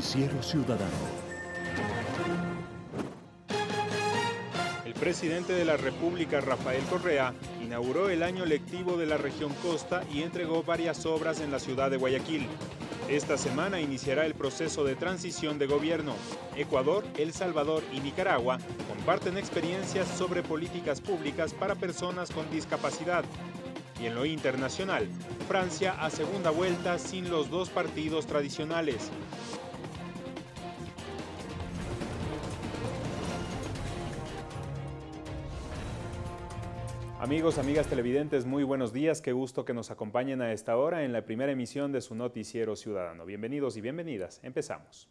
Noticiero Ciudadano. El presidente de la República, Rafael Correa, inauguró el año lectivo de la región Costa y entregó varias obras en la ciudad de Guayaquil. Esta semana iniciará el proceso de transición de gobierno. Ecuador, El Salvador y Nicaragua comparten experiencias sobre políticas públicas para personas con discapacidad. Y en lo internacional, Francia a segunda vuelta sin los dos partidos tradicionales. Amigos, amigas televidentes, muy buenos días. Qué gusto que nos acompañen a esta hora en la primera emisión de su noticiero ciudadano. Bienvenidos y bienvenidas. Empezamos.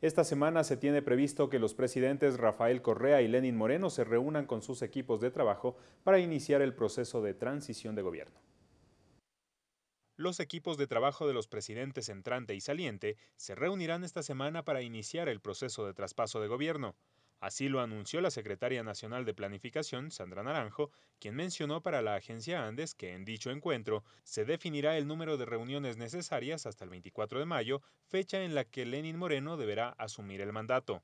Esta semana se tiene previsto que los presidentes Rafael Correa y Lenin Moreno se reúnan con sus equipos de trabajo para iniciar el proceso de transición de gobierno. Los equipos de trabajo de los presidentes entrante y saliente se reunirán esta semana para iniciar el proceso de traspaso de gobierno. Así lo anunció la secretaria nacional de Planificación, Sandra Naranjo, quien mencionó para la agencia Andes que en dicho encuentro se definirá el número de reuniones necesarias hasta el 24 de mayo, fecha en la que Lenin Moreno deberá asumir el mandato.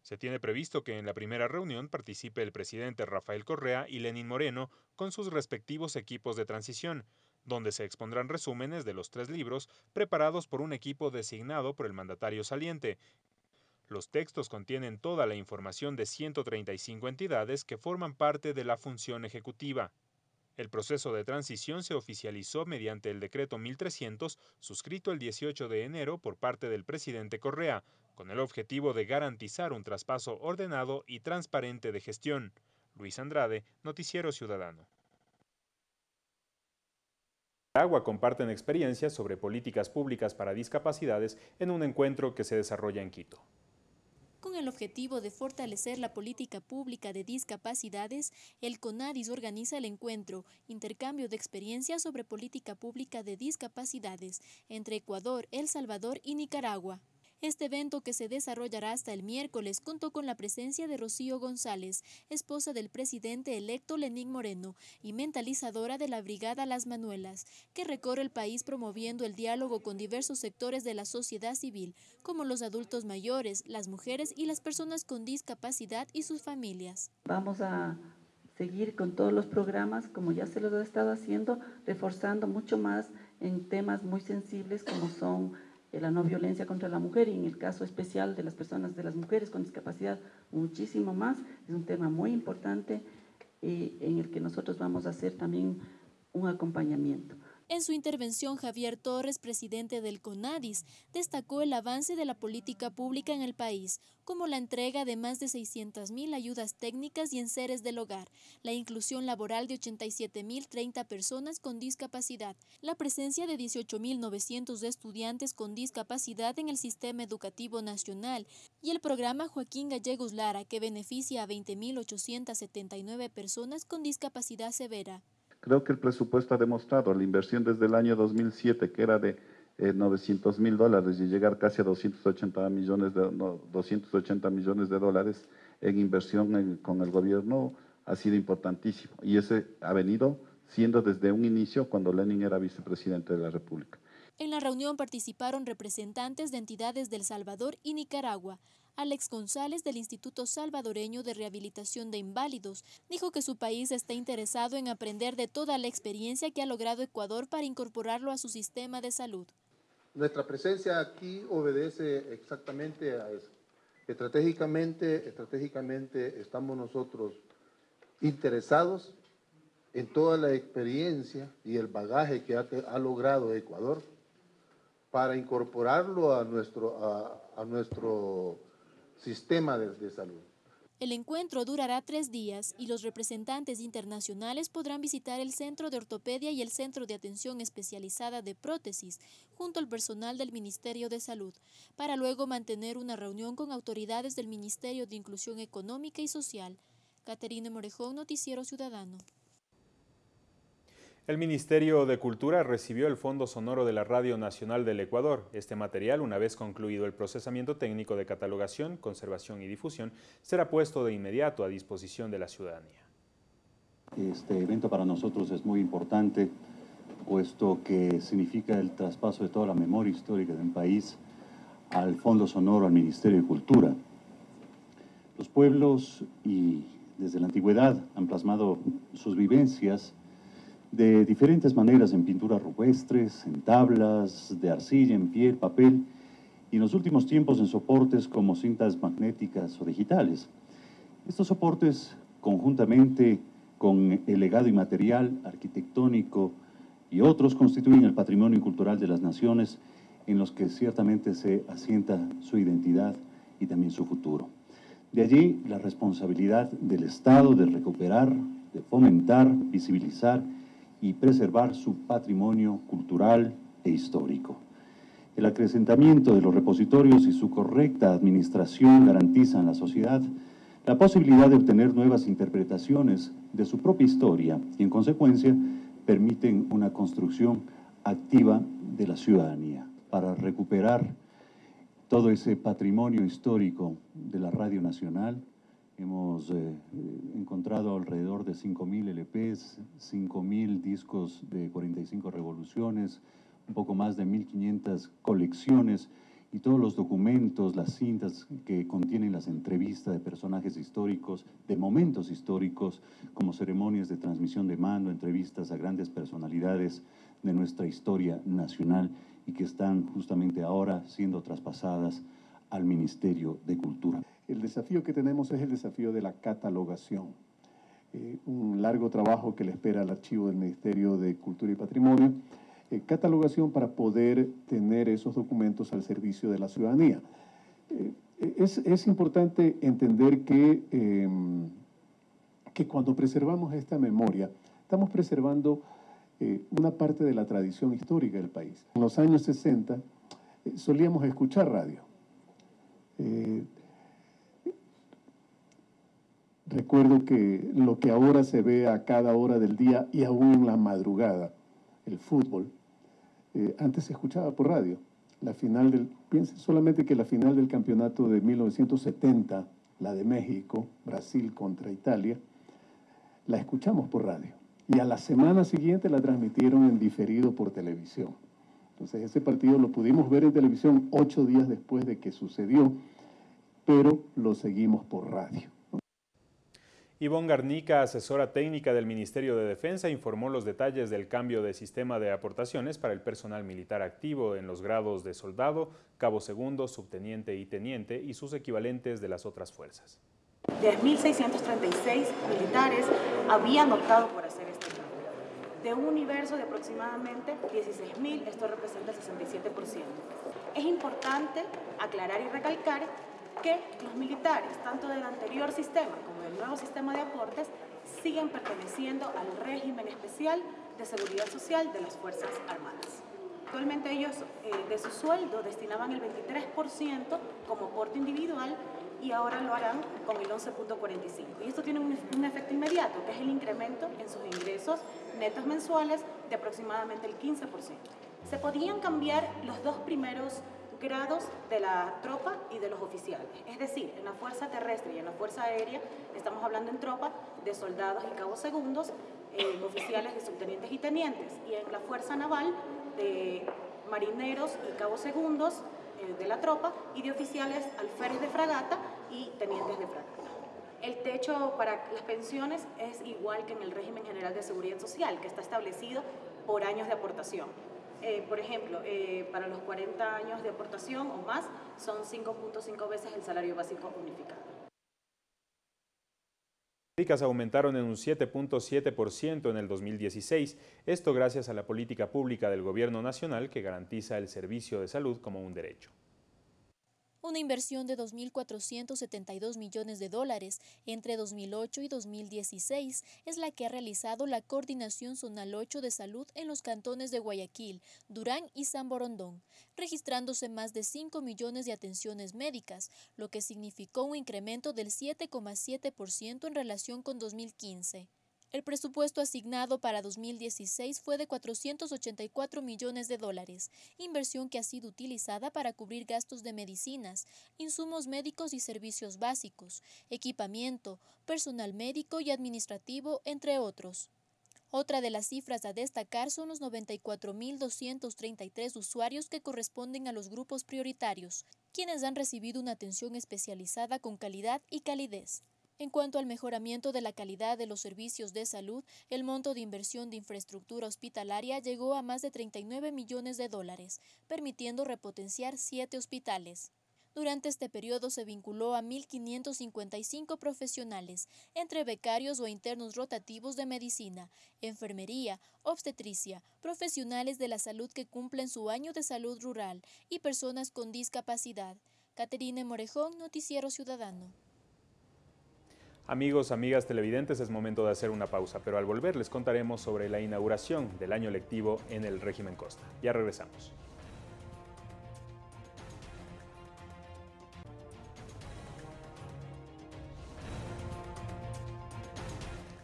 Se tiene previsto que en la primera reunión participe el presidente Rafael Correa y Lenin Moreno con sus respectivos equipos de transición, donde se expondrán resúmenes de los tres libros preparados por un equipo designado por el mandatario saliente, los textos contienen toda la información de 135 entidades que forman parte de la función ejecutiva. El proceso de transición se oficializó mediante el decreto 1300, suscrito el 18 de enero por parte del presidente Correa, con el objetivo de garantizar un traspaso ordenado y transparente de gestión. Luis Andrade, Noticiero Ciudadano. Agua comparten experiencias sobre políticas públicas para discapacidades en un encuentro que se desarrolla en Quito. Con el objetivo de fortalecer la política pública de discapacidades, el CONADIS organiza el encuentro Intercambio de experiencias sobre política pública de discapacidades entre Ecuador, El Salvador y Nicaragua. Este evento que se desarrollará hasta el miércoles contó con la presencia de Rocío González, esposa del presidente electo Lenín Moreno y mentalizadora de la Brigada Las Manuelas, que recorre el país promoviendo el diálogo con diversos sectores de la sociedad civil, como los adultos mayores, las mujeres y las personas con discapacidad y sus familias. Vamos a seguir con todos los programas como ya se lo he estado haciendo, reforzando mucho más en temas muy sensibles como son la no violencia contra la mujer y en el caso especial de las personas, de las mujeres con discapacidad, muchísimo más. Es un tema muy importante y en el que nosotros vamos a hacer también un acompañamiento. En su intervención, Javier Torres, presidente del CONADIS, destacó el avance de la política pública en el país, como la entrega de más de 600.000 ayudas técnicas y enseres del hogar, la inclusión laboral de 87.030 personas con discapacidad, la presencia de 18.900 estudiantes con discapacidad en el sistema educativo nacional y el programa Joaquín Gallegos Lara, que beneficia a 20.879 personas con discapacidad severa. Creo que el presupuesto ha demostrado la inversión desde el año 2007, que era de 900 eh, mil dólares y llegar casi a 280 millones de, 280 millones de dólares en inversión con el gobierno ha sido importantísimo. Y ese ha venido siendo desde un inicio cuando Lenin era vicepresidente de la República. En la reunión participaron representantes de entidades del Salvador y Nicaragua. Alex González del Instituto Salvadoreño de Rehabilitación de Inválidos dijo que su país está interesado en aprender de toda la experiencia que ha logrado Ecuador para incorporarlo a su sistema de salud. Nuestra presencia aquí obedece exactamente a eso. Estratégicamente, estratégicamente estamos nosotros interesados en toda la experiencia y el bagaje que ha, logrado Ecuador para incorporarlo a nuestro, a nuestro sistema de, salud. El encuentro durará tres días y los representantes internacionales podrán visitar el Centro de Ortopedia y el Centro de Atención Especializada de Prótesis, junto al personal del Ministerio de Salud, para luego mantener una reunión con autoridades del Ministerio de Inclusión Económica y Social. Caterina Morejón, Noticiero Ciudadano. El Ministerio de Cultura recibió el Fondo Sonoro de la Radio Nacional del Ecuador. Este material, una vez concluido el procesamiento técnico de catalogación, conservación y difusión, será puesto de inmediato a disposición de la ciudadanía. Este evento para nosotros es muy importante, puesto que significa el traspaso de toda la memoria histórica de un país al Fondo Sonoro, al Ministerio de Cultura. Los pueblos y desde la antigüedad han plasmado sus vivencias de diferentes maneras en pinturas rupestres, en tablas, de arcilla, en piel, papel y en los últimos tiempos en soportes como cintas magnéticas o digitales. Estos soportes, conjuntamente con el legado inmaterial, arquitectónico y otros, constituyen el patrimonio cultural de las naciones en los que ciertamente se asienta su identidad y también su futuro. De allí la responsabilidad del Estado de recuperar, de fomentar, visibilizar y preservar su patrimonio cultural e histórico. El acrecentamiento de los repositorios y su correcta administración garantizan a la sociedad la posibilidad de obtener nuevas interpretaciones de su propia historia y, en consecuencia, permiten una construcción activa de la ciudadanía para recuperar todo ese patrimonio histórico de la Radio Nacional. Hemos eh, encontrado alrededor de 5.000 LPs, 5.000 discos de 45 revoluciones, un poco más de 1.500 colecciones y todos los documentos, las cintas que contienen las entrevistas de personajes históricos, de momentos históricos, como ceremonias de transmisión de mando, entrevistas a grandes personalidades de nuestra historia nacional y que están justamente ahora siendo traspasadas al Ministerio de Cultura. El desafío que tenemos es el desafío de la catalogación. Eh, un largo trabajo que le espera al archivo del Ministerio de Cultura y Patrimonio. Eh, catalogación para poder tener esos documentos al servicio de la ciudadanía. Eh, es, es, importante entender que, em, que cuando preservamos esta memoria, estamos preservando eh, una parte de la tradición histórica del país. En los años 60 eh, solíamos escuchar radio. Eh, recuerdo que lo que ahora se ve a cada hora del día y aún en la madrugada, el fútbol, antes se escuchaba por radio. La final del, piensen solamente que la final del campeonato de 1970, la de México, Brasil contra Italia, la escuchamos por radio y a la semana siguiente la transmitieron en diferido por televisión. Entonces ese partido lo pudimos ver en televisión ocho días después de que sucedió, pero lo seguimos por radio. Ivonne Garnica, asesora técnica del Ministerio de Defensa, informó los detalles del cambio de sistema de aportaciones para el personal militar activo en los grados de soldado, cabo segundo, subteniente y teniente y sus equivalentes de las otras fuerzas. 10.636 militares habían optado por hacer este cambio. De un universo de aproximadamente 16.000, esto representa el 67%. Es importante aclarar y recalcar que los militares, tanto del anterior sistema como del nuevo sistema de aportes, siguen perteneciendo al régimen especial de seguridad social de las Fuerzas Armadas. Actualmente ellos eh, de su sueldo destinaban el 23% como aporte individual y ahora lo harán con el 11.45. Y esto tiene un, un, efecto inmediato, que es el incremento en sus ingresos netos mensuales de aproximadamente el 15%. Se podían cambiar los dos primeros grados de la tropa y de los oficiales. Es decir, en la fuerza terrestre y en la fuerza aérea, estamos hablando en tropa de soldados y cabos segundos, en oficiales de subtenientes y tenientes, y en la fuerza naval de marineros y cabos segundos, eh, de la tropa y de oficiales alférez de fragata y tenientes de fragata. El techo para las pensiones es igual que en el régimen general de seguridad social, que está establecido por años de aportación. Eh, por ejemplo, eh, para los 40 años de aportación o más, son 5.5 veces el salario básico unificado aumentaron en un 7.7% en el 2016, esto gracias a la política pública del Gobierno Nacional que garantiza el servicio de salud como un derecho. Una inversión de 2.472 millones de dólares entre 2008 y 2016 es la que ha realizado la Coordinación Zonal 8 de Salud en los cantones de Guayaquil, Durán y San Borondón, registrándose más de 5 millones de atenciones médicas, lo que significó un incremento del 7,7% en relación con 2015. El presupuesto asignado para 2016 fue de 484 millones de dólares, inversión que ha sido utilizada para cubrir gastos de medicinas, insumos médicos y servicios básicos, equipamiento, personal médico y administrativo, entre otros. Otra de las cifras a destacar son los 94.233 usuarios que corresponden a los grupos prioritarios, quienes han recibido una atención especializada con calidad y calidez. En cuanto al mejoramiento de la calidad de los servicios de salud, el monto de inversión de infraestructura hospitalaria llegó a más de 39 millones de dólares, permitiendo repotenciar siete hospitales. Durante este periodo se vinculó a 1.555 profesionales, entre becarios o internos rotativos de medicina, enfermería, obstetricia, profesionales de la salud que cumplen su año de salud rural y personas con discapacidad. Caterine Morejón, Noticiero Ciudadano. Amigos, amigas televidentes, es momento de hacer una pausa, pero al volver les contaremos sobre la inauguración del año lectivo en el régimen Costa. Ya regresamos.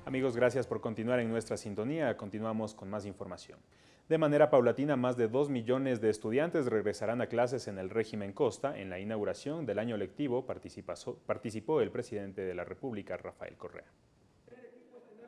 Amigos, gracias por continuar en nuestra sintonía. Continuamos con más información. De manera paulatina, más de 2 millones de estudiantes regresarán a clases en el régimen Costa. En la inauguración del año lectivo participó el presidente de la República, Rafael Correa.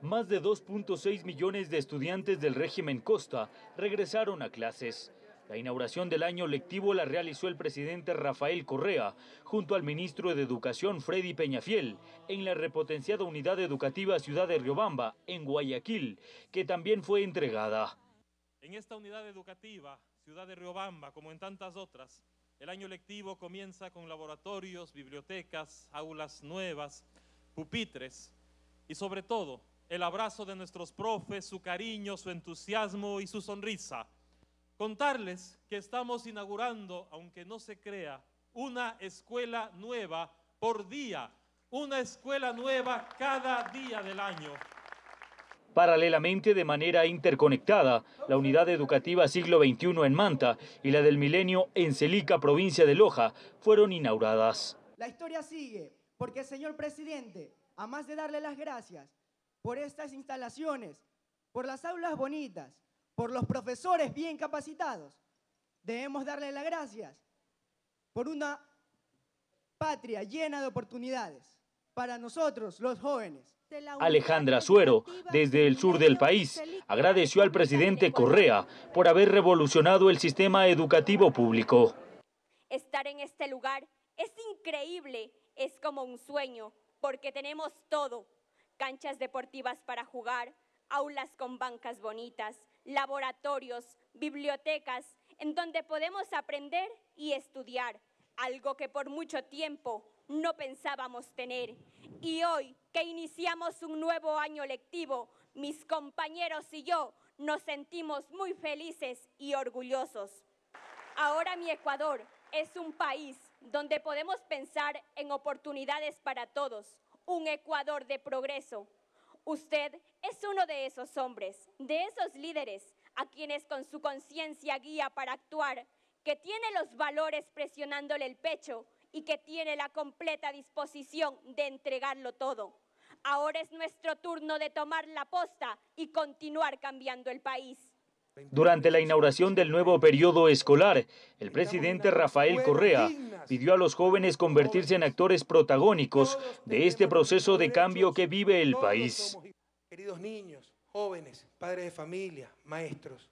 Más de 2.6 millones de estudiantes del régimen Costa regresaron a clases. La inauguración del año lectivo la realizó el presidente Rafael Correa junto al ministro de Educación Freddy Peñafiel en la repotenciada unidad educativa Ciudad de Riobamba, en Guayaquil, que también fue entregada. En esta unidad educativa, Ciudad de Riobamba, como en tantas otras, el año lectivo comienza con laboratorios, bibliotecas, aulas nuevas, pupitres y sobre todo el abrazo de nuestros profes, su cariño, su entusiasmo y su sonrisa contarles que estamos inaugurando, aunque no se crea, una escuela nueva por día, una escuela nueva cada día del año. Paralelamente, de manera interconectada, la unidad educativa siglo XXI en Manta y la del Milenio en Celica, provincia de Loja, fueron inauguradas. La historia sigue, porque señor presidente, a más de darle las gracias por estas instalaciones, por las aulas bonitas, por los profesores bien capacitados. Debemos darle las gracias por una patria llena de oportunidades para nosotros, los jóvenes. Alejandra Suero, desde el sur del país, agradeció al presidente Correa por haber revolucionado el sistema educativo público. Estar en este lugar es increíble, es como un sueño, porque tenemos todo. Canchas deportivas para jugar, aulas con bancas bonitas, laboratorios, bibliotecas, en donde podemos aprender y estudiar, algo que por mucho tiempo no pensábamos tener. Y hoy que iniciamos un nuevo año lectivo, mis compañeros y yo nos sentimos muy felices y orgullosos. Ahora mi Ecuador es un país donde podemos pensar en oportunidades para todos, un Ecuador de progreso, Usted es uno de esos hombres, de esos líderes a quienes con su conciencia guía para actuar, que tiene los valores presionándole el pecho y que tiene la completa disposición de entregarlo todo. Ahora es nuestro turno de tomar la posta y continuar cambiando el país. Durante la inauguración del nuevo periodo escolar, el presidente Rafael Correa pidió a los jóvenes convertirse en actores protagónicos de este proceso de cambio que vive el país. Queridos niños, jóvenes, padres de familia, maestros,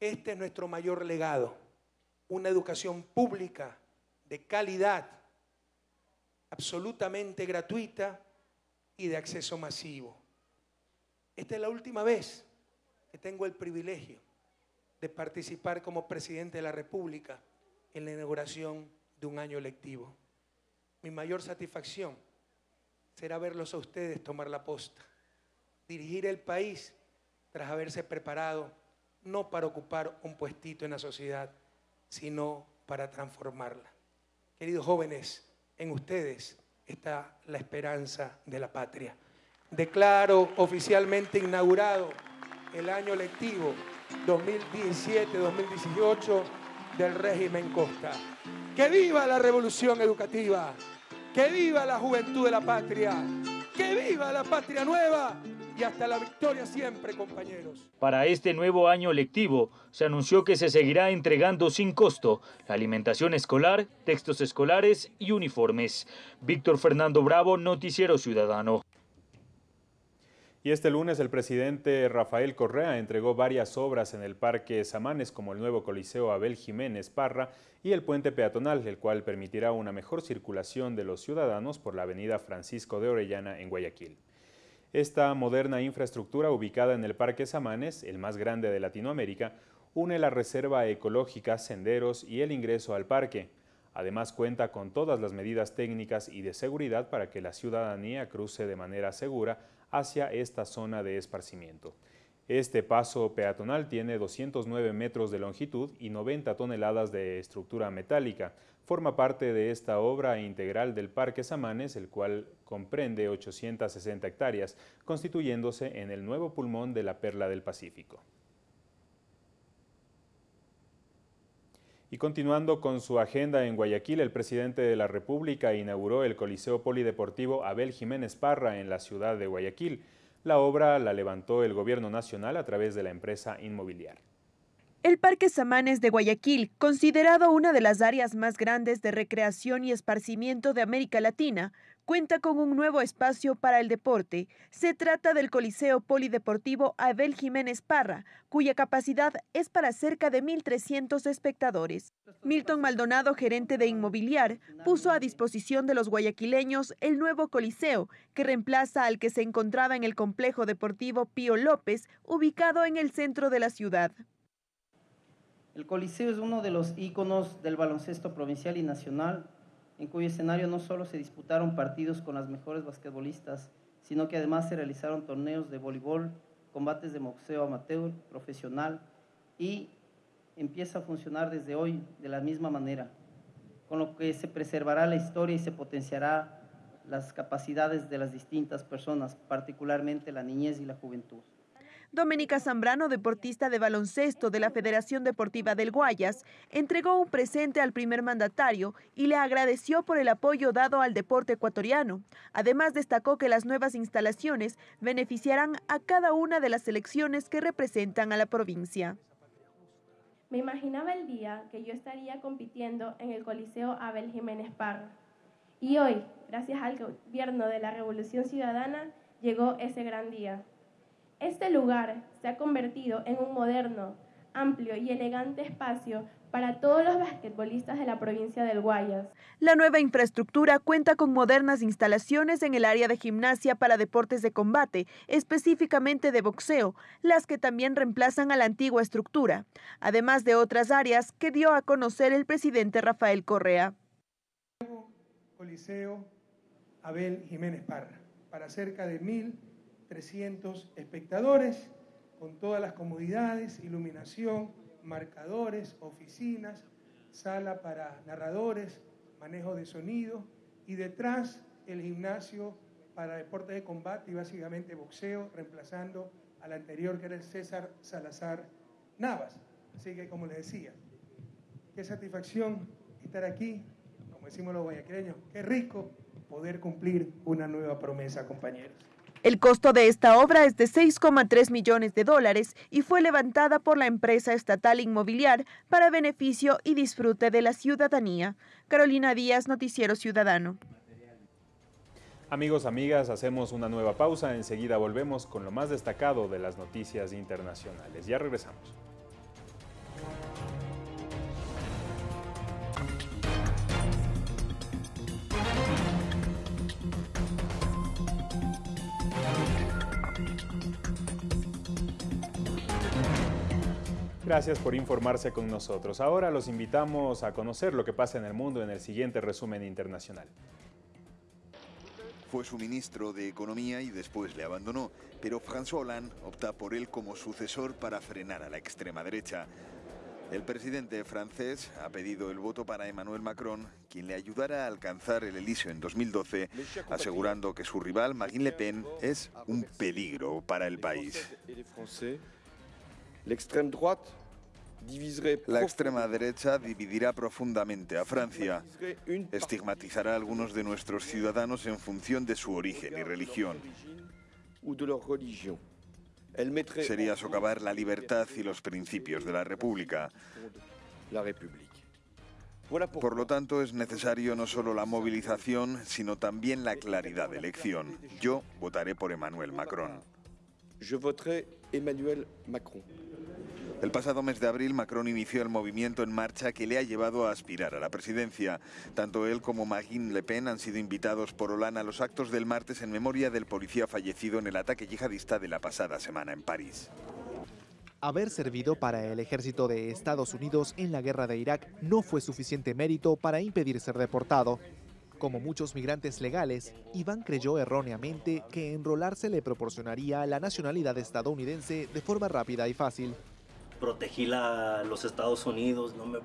este es nuestro mayor legado, una educación pública de calidad, absolutamente gratuita y de acceso masivo. Esta es la última vez que tengo el privilegio de participar como presidente de la República en la inauguración de un año lectivo. Mi mayor satisfacción será verlos a ustedes tomar la posta, dirigir el país tras haberse preparado no para ocupar un puestito en la sociedad, sino para transformarla. Queridos jóvenes, en ustedes está la esperanza de la patria. Declaro oficialmente inaugurado el año lectivo 2017-2018 del régimen Costa. ¡Que viva la revolución educativa! ¡Que viva la juventud de la patria! ¡Que viva la patria nueva! Y hasta la victoria siempre, compañeros. Para este nuevo año lectivo, se anunció que se seguirá entregando sin costo la alimentación escolar, textos escolares y uniformes. Víctor Fernando Bravo, Noticiero Ciudadano. Y este lunes el presidente Rafael Correa entregó varias obras en el Parque Samanes como el nuevo Coliseo Abel Jiménez Parra y el puente peatonal, el cual permitirá una mejor circulación de los ciudadanos por la avenida Francisco de Orellana en Guayaquil. Esta moderna infraestructura ubicada en el Parque Samanes, el más grande de Latinoamérica, une la reserva ecológica, senderos y el ingreso al parque. Además cuenta con todas las medidas técnicas y de seguridad para que la ciudadanía cruce de manera segura hacia esta zona de esparcimiento. Este paso peatonal tiene 209 metros de longitud y 90 toneladas de estructura metálica. Forma parte de esta obra integral del Parque Samanes, el cual comprende 860 hectáreas, constituyéndose en el nuevo pulmón de la Perla del Pacífico. Y continuando con su agenda en Guayaquil, el presidente de la República inauguró el Coliseo Polideportivo Abel Jiménez Parra en la ciudad de Guayaquil. La obra la levantó el gobierno nacional a través de la empresa inmobiliaria. El Parque Samanes de Guayaquil, considerado una de las áreas más grandes de recreación y esparcimiento de América Latina, cuenta con un nuevo espacio para el deporte. Se trata del Coliseo Polideportivo Abel Jiménez Parra, cuya capacidad es para cerca de 1.300 espectadores. Milton Maldonado, gerente de Inmobiliar, puso a disposición de los guayaquileños el nuevo Coliseo, que reemplaza al que se encontraba en el complejo deportivo Pío López, ubicado en el centro de la ciudad. El Coliseo es uno de los íconos del baloncesto provincial y nacional en cuyo escenario no solo se disputaron partidos con las mejores basquetbolistas, sino que además se realizaron torneos de voleibol, combates de boxeo amateur, profesional y empieza a funcionar desde hoy de la misma manera, con lo que se preservará la historia y se potenciará las capacidades de las distintas personas, particularmente la niñez y la juventud. Doménica Zambrano, deportista de baloncesto de la Federación Deportiva del Guayas, entregó un presente al primer mandatario y le agradeció por el apoyo dado al deporte ecuatoriano. Además, destacó que las nuevas instalaciones beneficiarán a cada una de las selecciones que representan a la provincia. Me imaginaba el día que yo estaría compitiendo en el Coliseo Abel Jiménez Parra. Y hoy, gracias al gobierno de la Revolución Ciudadana, llegó ese gran día. Este lugar se ha convertido en un moderno, amplio y elegante espacio para todos los basquetbolistas de la provincia del Guayas. La nueva infraestructura cuenta con modernas instalaciones en el área de gimnasia para deportes de combate, específicamente de boxeo, las que también reemplazan a la antigua estructura, además de otras áreas que dio a conocer el presidente Rafael Correa. Coliseo Abel Jiménez Parra, para cerca de mil 300 espectadores, con todas las comodidades, iluminación, marcadores, oficinas, sala para narradores, manejo de sonido y detrás el gimnasio para deportes de combate y básicamente boxeo, reemplazando al anterior que era el César Salazar Navas. Así que como les decía, qué satisfacción estar aquí, como decimos los guayaquileños, qué rico poder cumplir una nueva promesa, compañeros. El costo de esta obra es de 6,3 millones de dólares y fue levantada por la empresa estatal inmobiliar para beneficio y disfrute de la ciudadanía. Carolina Díaz, Noticiero Ciudadano. Amigos, amigas, hacemos una nueva pausa. Enseguida volvemos con lo más destacado de las noticias internacionales. Ya regresamos. Gracias por informarse con nosotros. Ahora los invitamos a conocer lo que pasa en el mundo en el siguiente resumen internacional. Fue su ministro de Economía y después le abandonó, pero François Hollande opta por él como sucesor para frenar a la extrema derecha. El presidente francés ha pedido el voto para Emmanuel Macron, quien le ayudará a alcanzar el Elíseo en 2012, asegurando que su rival Marine Le Pen es un peligro para el país. La extrema derecha dividirá profundamente a Francia, estigmatizará a algunos de nuestros ciudadanos en función de su origen y religión. Sería socavar la libertad y los principios de la República. Por lo tanto, es necesario no solo la movilización, sino también la claridad de elección. Yo votaré por Emmanuel Macron. Je voterai Emmanuel Macron. El pasado mes de abril, Macron inició el movimiento en marcha que le ha llevado a aspirar a la presidencia. Tanto él como Marine Le Pen han sido invitados por Hollande a los actos del martes en memoria del policía fallecido en el ataque yihadista de la pasada semana en París. Haber servido para el ejército de Estados Unidos en la guerra de Irak no fue suficiente mérito para impedir ser deportado. Como muchos migrantes legales, Iván creyó erróneamente que enrolarse le proporcionaría la nacionalidad estadounidense de forma rápida y fácil protegí la, los Estados Unidos, no me,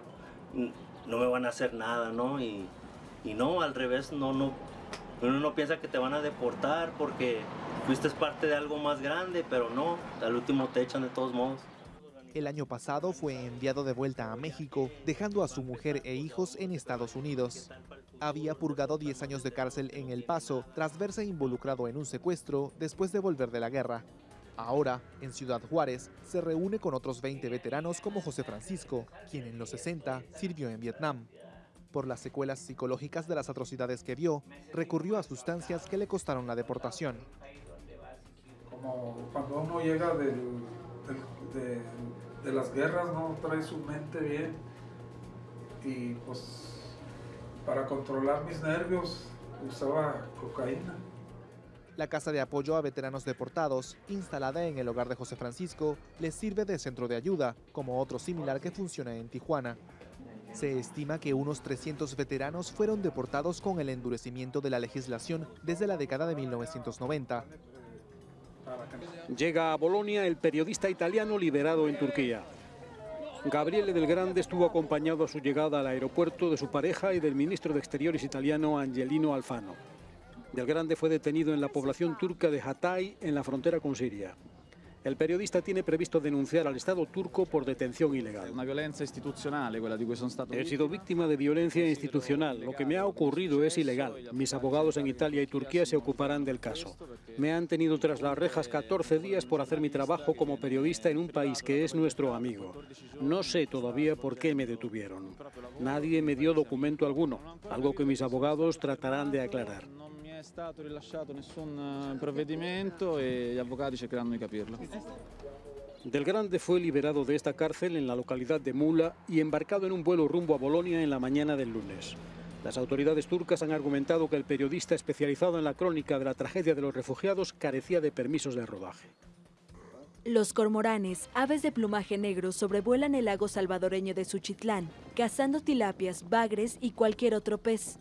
no me van a hacer nada, ¿no? Y, y no, al revés, no, no, uno no piensa que te van a deportar porque fuiste parte de algo más grande, pero no, al último te echan de todos modos. El año pasado fue enviado de vuelta a México, dejando a su mujer e hijos en Estados Unidos. Había purgado 10 años de cárcel en El Paso tras verse involucrado en un secuestro después de volver de la guerra. Ahora, en Ciudad Juárez, se reúne con otros 20 veteranos como José Francisco, quien en los 60 sirvió en Vietnam. Por las secuelas psicológicas de las atrocidades que vio, recurrió a sustancias que le costaron la deportación. Como cuando uno llega de, de las guerras, no trae su mente bien y pues para controlar mis nervios usaba cocaína. La Casa de Apoyo a Veteranos Deportados, instalada en el hogar de José Francisco, les sirve de centro de ayuda, como otro similar que funciona en Tijuana. Se estima que unos 300 veteranos fueron deportados con el endurecimiento de la legislación desde la década de 1990. Llega a Bolonia el periodista italiano liberado en Turquía. Gabriele del Grande estuvo acompañado a su llegada al aeropuerto de su pareja y del ministro de Exteriores italiano Angelino Alfano. Del Grande fue detenido en la población turca de Hatay, en la frontera con Siria. El periodista tiene previsto denunciar al Estado turco por detención ilegal. He sido víctima de violencia institucional. Lo que me ha ocurrido es ilegal. Mis abogados en Italia y Turquía se ocuparán del caso. Me han tenido tras las rejas 14 días por hacer mi trabajo como periodista en un país que es nuestro amigo. No sé todavía por qué me detuvieron. Nadie me dio documento alguno, algo que mis abogados tratarán de aclarar. È stato rilasciato nessun eh, provvedimento e gli avvocati cercheranno di capirlo. Del Grande fue liberado de esta cárcel en la localidad de Mula y embarcado en un vuelo rumbo a Bolonia en la mañana del lunes. Las autoridades turcas han argumentado que el periodista especializado en la crónica de la tragedia de los refugiados carecía de permisos de rodaje. Los cormoranes, aves de plumaje negro, sobrevuelan el lago salvadoreño de Suchitlán, cazando tilapias, bagres y cualquier otro pez.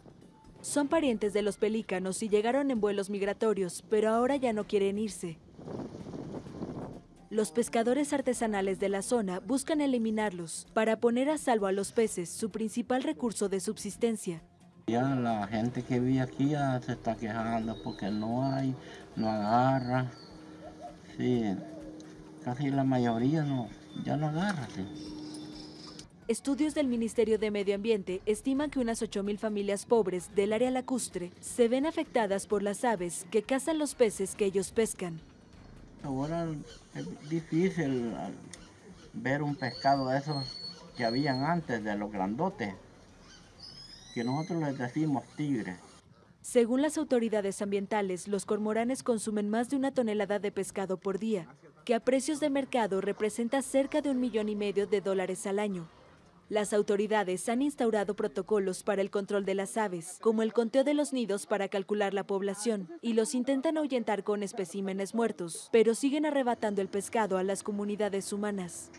Son parientes de los pelícanos y llegaron en vuelos migratorios, pero ahora ya no quieren irse. Los pescadores artesanales de la zona buscan eliminarlos para poner a salvo a los peces, su principal recurso de subsistencia. Ya la gente que vive aquí ya se está quejando porque no hay, no agarra. Sí, casi la mayoría no, ya no agarra. Estudios del Ministerio de Medio Ambiente estiman que unas 8.000 familias pobres del área lacustre se ven afectadas por las aves que cazan los peces que ellos pescan. Ahora es difícil ver un pescado de esos que habían antes, de los grandotes, que nosotros les decimos tigres. Según las autoridades ambientales, los cormoranes consumen más de una tonelada de pescado por día, que a precios de mercado representa cerca de un millón y medio de dólares al año. Las autoridades han instaurado protocolos para el control de las aves, como el conteo de los nidos para calcular la población, y los intentan ahuyentar con especímenes muertos, pero siguen arrebatando el pescado a las comunidades humanas.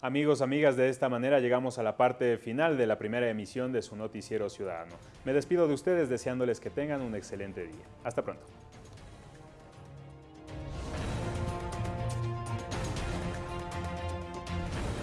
Amigos, amigas, de esta manera llegamos a la parte final de la primera emisión de su noticiero ciudadano. Me despido de ustedes deseándoles que tengan un excelente día. Hasta pronto.